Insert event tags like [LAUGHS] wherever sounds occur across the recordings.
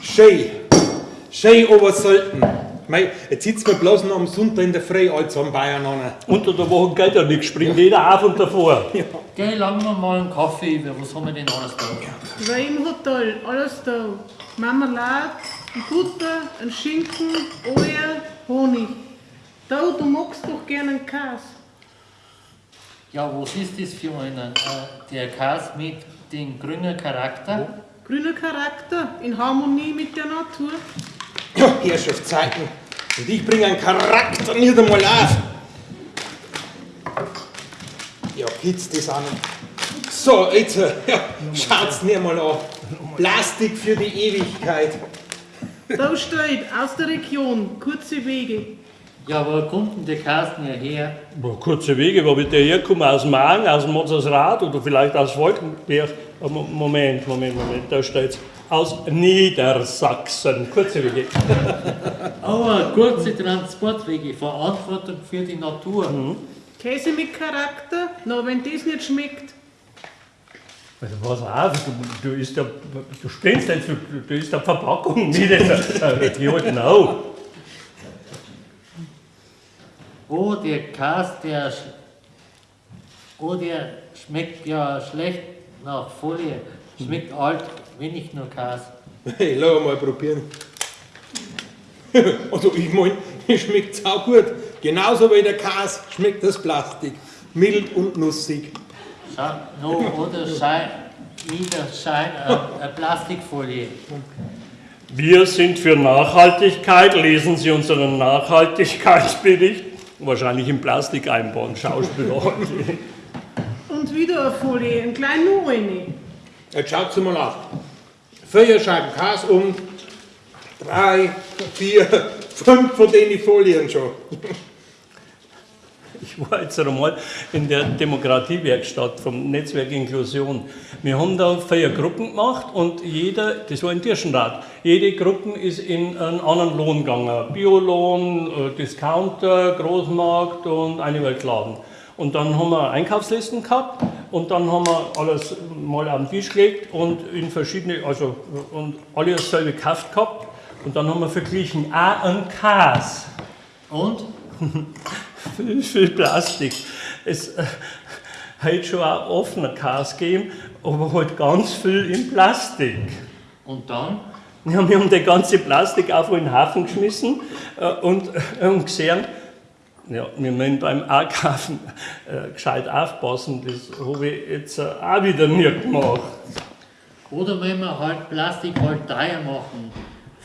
Schön. Schön, aber selten. Mei, jetzt sitzen wir bloß noch am Sonntag in der Früh alle zusammen Bayern an. Unter der Woche geht ja nichts, springt jeder auf und davor. [LAUGHS] Geh, lang wir mal einen Kaffee über. Was haben wir denn alles da? War im Hotel, alles da. Marmelade, ein Butter, ein Schinken, Eier, Honig. Da, du magst doch gerne einen Käse. Ja, was ist das für einen? Äh, der Käse mit dem grünen Charakter? Grüner Charakter, in Harmonie mit der Natur. Ja, Herrschaftszeiten. Und ich bringe einen Charakter nicht einmal auf. Ja, geht's das an. So, jetzt, äh, ja, schaut's mir mal an. Plastik für die Ewigkeit. Da steht, aus der Region, kurze Wege. Ja, wo kommt denn der Käse denn her? Boah, kurze Wege, wo wird der herkommen? Aus Magen, aus dem Mozersrad oder vielleicht aus Wolkenberg? Oh, Mo- Moment, Moment, Moment, da steht's. Aus Niedersachsen. Kurze Wege. [LAUGHS] Aber kurze Transportwege, Verantwortung für die Natur. Käse mit Charakter, na, wenn das nicht schmeckt. Also pass auf, du, du isst ja, du spinnst jetzt, du, du isst ja Verpackung nicht. Die halten auch. Oh, der Käse, der, sch- oh, der schmeckt ja schlecht nach Folie. Schmeckt alt, wenig nur Käse. Hey, [LAUGHS] lass mal probieren. [LAUGHS] Also, ich mein, [LAUGHS] es schmeckt sau gut. Genauso wie der Käse schmeckt das Plastik. Mild und nussig. Schau, no, oder Schein, wieder Schein, äh, äh, Plastikfolie. Wir sind für Nachhaltigkeit. Lesen Sie unseren Nachhaltigkeitsbericht. Wahrscheinlich in Plastik einbauen, Schauspieler. [LAUGHS] Und wieder eine Folie, ein klein nur eine. Jetzt schaut mal auf. Vier Scheiben Käse und drei, vier, fünf von den Folien schon. Ich war jetzt einmal in der Demokratiewerkstatt vom Netzwerk Inklusion. Wir haben da vier Gruppen gemacht und jeder, das war ein Tirschenrad, jede Gruppe ist in einen anderen Lohn gegangen. Biolohn, äh, Discounter, Großmarkt und eine Weltladen. Und dann haben wir Einkaufslisten gehabt und dann haben wir alles mal auf den Tisch gelegt und in verschiedene, also und alle dasselbe gekauft gehabt. Und dann haben wir verglichen, auch ein Käse Und? [LAUGHS] viel, viel Plastik. Es äh, hat schon auch offener Käse gegeben, aber halt ganz viel in Plastik. Und dann? Ja, wir haben die ganze Plastik einfach in den Hafen geschmissen äh, und, äh, und gesehen, ja, wir müssen beim Einkaufen äh, gescheit aufpassen, das habe ich jetzt äh, auch wieder nicht gemacht. Oder wenn wir halt Plastik halt teuer machen,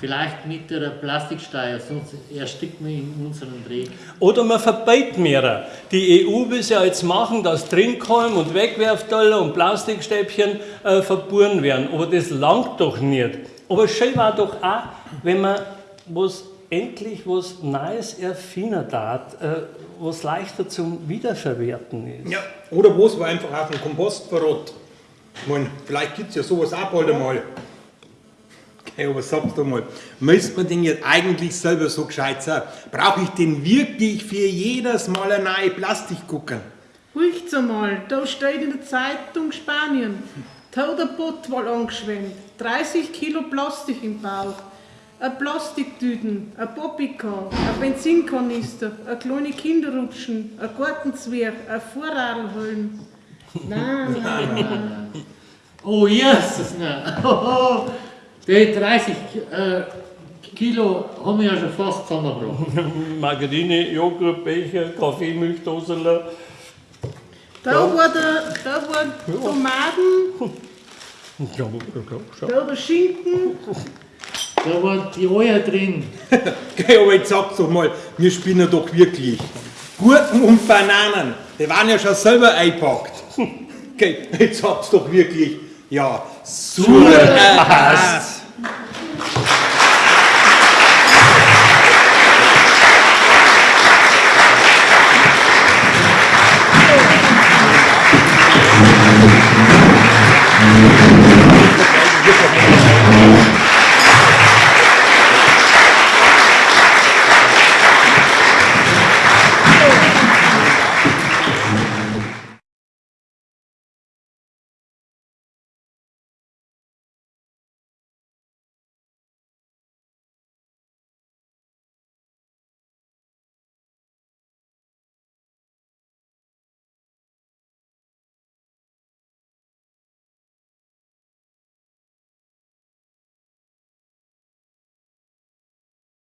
vielleicht mit der Plastiksteuer, sonst ersticken wir in unserem Dreck. Oder man verbietet mehrere. Die EU will es ja jetzt machen, dass Trinkhalm und Wegwerfteller und Plastikstäbchen äh, verburen werden. Aber das langt doch nicht. Aber schön war doch auch, wenn man was endlich was Neues erfinden darf, äh, was leichter zum Wiederverwerten ist. Ja, oder wo es war einfach auf dem Kompost verrot. Ich mein, vielleicht gibt es ja sowas auch bald einmal. Okay, aber sagst du mal, müsste man denn jetzt eigentlich selber so gescheit sein? Brauche ich denn wirklich für jedes Mal eine neue Plastik gucken? Riecht's einmal, da steht in der Zeitung Spanien. Tauderbot wohl angeschwemmt. 30 Kilo Plastik im Bauch. Ein Plastiktüten, ein Poppycar, ein Benzinkanister, ein kleine Kinderrutschen, ein Gartenzwerg, ein Vorradelhöllen. Nein, nein, nein. Oh, Jesus, nein. [LAUGHS] Oh, die 30 äh, Kilo haben wir ja schon fast zusammengebracht. [LAUGHS] Margarine, Joghurt, Becher, Kaffee, Milchdosen. Da war der, da war Tomaten, [LAUGHS] Ja, schau. da der Schinken, Da waren die Eier drin. [LAUGHS] Okay, aber jetzt sag's doch mal, wir spinnen doch wirklich. Gurken und Bananen, die waren ja schon selber eingepackt. Okay, jetzt sag's doch wirklich. Ja, super.